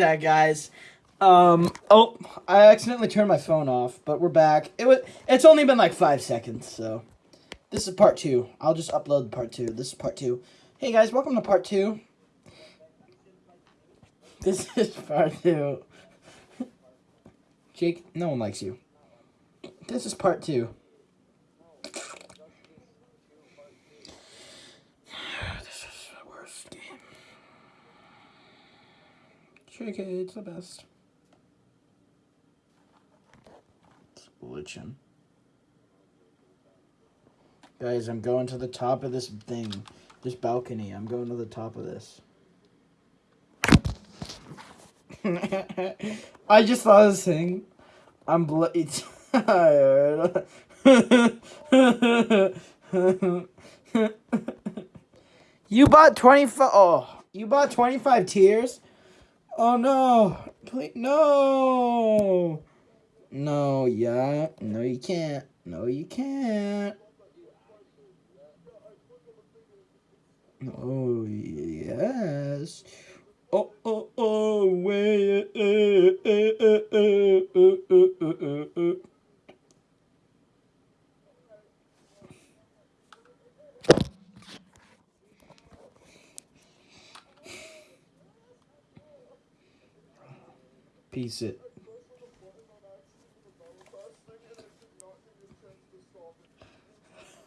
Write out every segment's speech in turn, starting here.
that guys. Um. Oh, I accidentally turned my phone off, but we're back. It was. It's only been like five seconds, so this is part two. I'll just upload part two. This is part two. Hey guys, welcome to part two. This is part two. Jake, no one likes you. This is part two. This is the worst game. It's the best. It's glitching. Guys, I'm going to the top of this thing. This balcony. I'm going to the top of this. I just saw this thing. I'm bloody tired. you bought 25 Oh, you bought 25 tears? Oh no. Please no. No, yeah. No you can't. No you can't. Oh yes. Oh oh oh way. Piece it.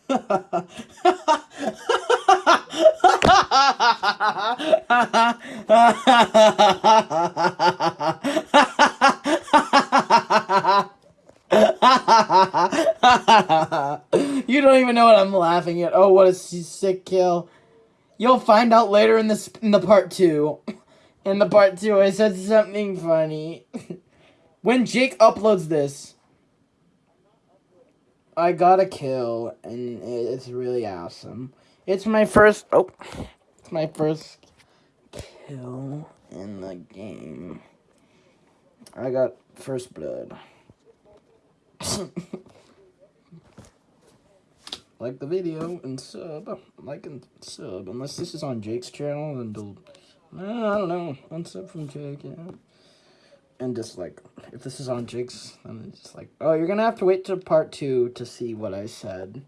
you don't even know what I'm laughing at. Oh, what a sick kill. You'll find out later in this in the part two. In the part two, I said something funny. when Jake uploads this, I got a kill, and it's really awesome. It's my first. Oh, it's my first kill in the game. I got first blood. like the video and sub, like and sub. Unless this is on Jake's channel, uh, Eh, I don't know, unsub from Jake, yeah. And just like, if this is on Jake's, then it's just like, oh, you're gonna have to wait to part two to see what I said.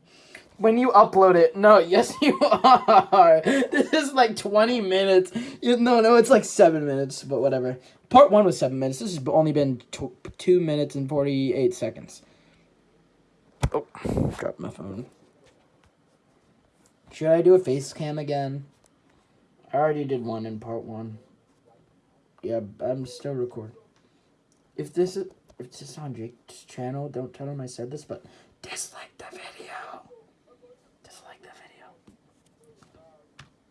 When you upload it, no, yes you are. This is like 20 minutes. You, no, no, it's like 7 minutes, but whatever. Part 1 was 7 minutes. This has only been 2 minutes and 48 seconds. Oh, dropped my phone. Should I do a face cam again? I already did one in part 1. Yeah, I'm still recording. If this is if this is on Jake's channel, don't tell him I said this, but dislike the video. Dislike the video.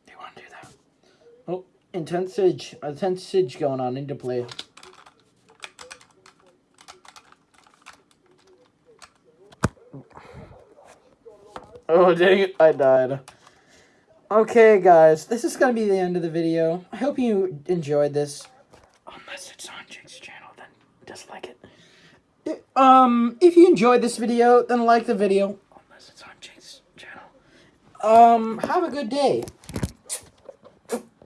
You want to do that? Oh, intense siege. Intense going on. into play. Oh, dang it. I died. Okay, guys. This is going to be the end of the video. I hope you enjoyed this. Unless it's on Jake's channel, then dislike it. Um, if you enjoyed this video, then like the video. Unless it's on Jake's channel. Um, have a good day.